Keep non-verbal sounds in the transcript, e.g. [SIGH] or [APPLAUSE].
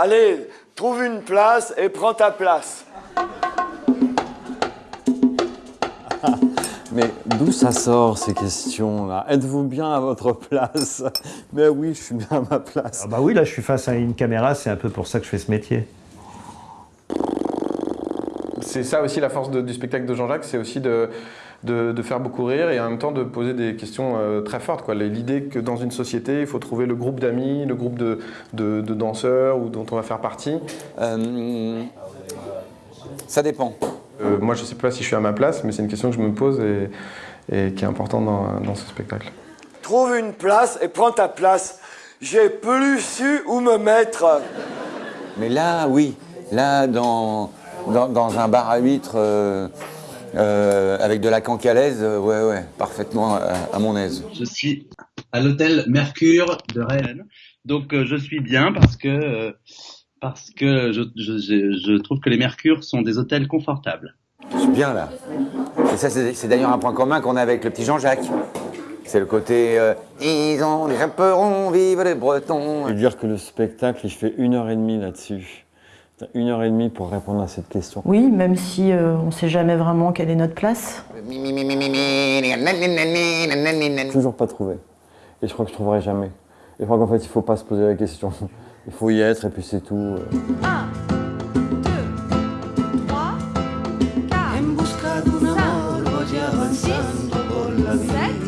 Allez, trouve une place et prends ta place. [LAUGHS] Mais d'où ça sort ces questions-là? Êtes-vous bien à votre place? Mais oui, je suis bien à ma place. Ah bah oui, là, je suis face à une caméra, c'est un peu pour ça que je fais ce métier. C'est ça aussi la force de- du spectacle de Jean-Jacques, c'est aussi de, de, de faire beaucoup rire et en même temps de poser des questions euh, très fortes. L'idée que dans une société, il faut trouver le groupe d'amis, le groupe de, de- de danseurs ou dont on va faire partie. Euh, ça dépend. Euh, moi, je ne sais pas si je suis à ma place, mais c'est une question que je me pose et, et qui est importante dans, dans ce spectacle. Trouve une place et prends ta place. J'ai plus su où me mettre. Mais là, oui. Là, dans, dans, dans un bar à huîtres euh, euh, avec de la cancalaise, euh, ouais, ouais, parfaitement à, à mon aise. Je suis à l'hôtel Mercure de Rennes. Donc euh, je suis bien parce que euh, parce que je, je, je, je trouve que les Mercures sont des hôtels confortables. Je suis bien là. Et ça, c'est d'ailleurs un point commun qu'on a avec le petit Jean-Jacques. C'est le côté euh, Ils ont les chaperons, vive les Bretons. Et dire que le spectacle, je fais une heure et demie là-dessus. Une heure et demie pour répondre à cette question. Oui, même si euh, on ne sait jamais vraiment quelle est notre place. Toujours pas trouvé. Et je crois que je trouverai jamais. Et je crois qu'en fait, il faut pas se poser la question. Il faut y être et puis c'est tout. Busca